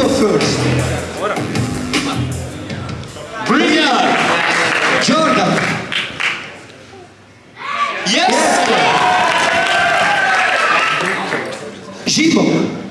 go first. Brilliant! Jordan! Yes! yes.